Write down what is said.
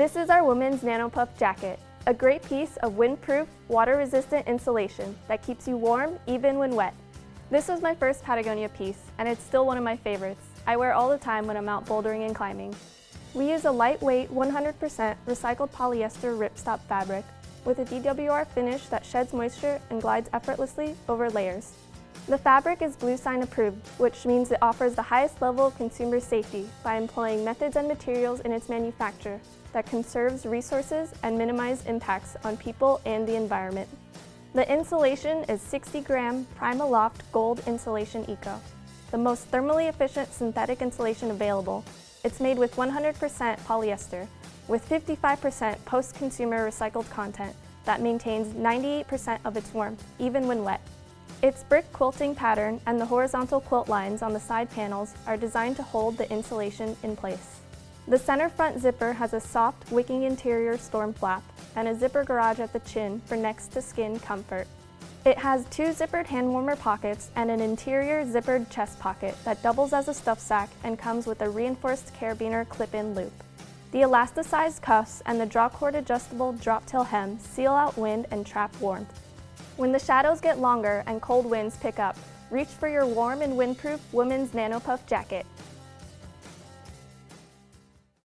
This is our women's NanoPuff jacket, a great piece of windproof, water-resistant insulation that keeps you warm even when wet. This was my first Patagonia piece, and it's still one of my favorites. I wear all the time when I'm out bouldering and climbing. We use a lightweight, 100% recycled polyester ripstop fabric with a DWR finish that sheds moisture and glides effortlessly over layers. The fabric is bluesign approved, which means it offers the highest level of consumer safety by employing methods and materials in its manufacture that conserves resources and minimize impacts on people and the environment. The insulation is 60 gram PrimaLoft Gold Insulation Eco, the most thermally efficient synthetic insulation available. It's made with 100% polyester, with 55% post-consumer recycled content that maintains 98% of its warmth, even when wet. Its brick quilting pattern and the horizontal quilt lines on the side panels are designed to hold the insulation in place. The center front zipper has a soft, wicking interior storm flap and a zipper garage at the chin for next-to-skin comfort. It has two zippered hand warmer pockets and an interior zippered chest pocket that doubles as a stuff sack and comes with a reinforced carabiner clip-in loop. The elasticized cuffs and the drawcord adjustable drop tail hem seal out wind and trap warmth. When the shadows get longer and cold winds pick up, reach for your warm and windproof women's NanoPuff jacket.